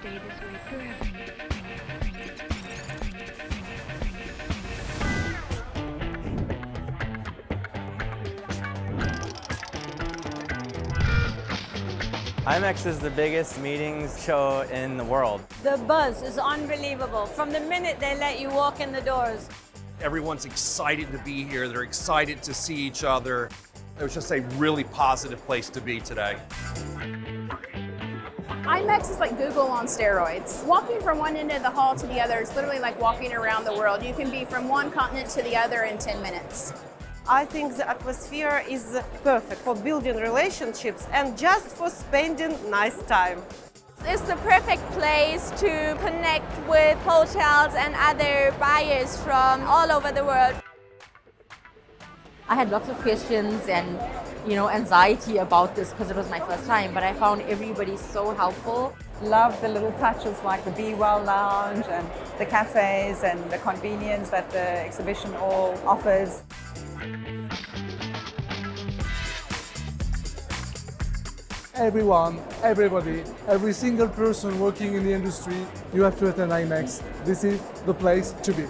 stay this way forever. IMEX is the biggest meetings show in the world. The buzz is unbelievable from the minute they let you walk in the doors. Everyone's excited to be here. They're excited to see each other. It was just a really positive place to be today. IMEX is like Google on steroids. Walking from one end of the hall to the other is literally like walking around the world. You can be from one continent to the other in 10 minutes. I think the atmosphere is perfect for building relationships and just for spending nice time. It's the perfect place to connect with hotels and other buyers from all over the world. I had lots of questions and you know anxiety about this because it was my first time, but I found everybody so helpful. Love the little touches like the Be Well Lounge and the cafes and the convenience that the exhibition all offers. everyone, everybody, every single person working in the industry, you have to attend IMEX. This is the place to be.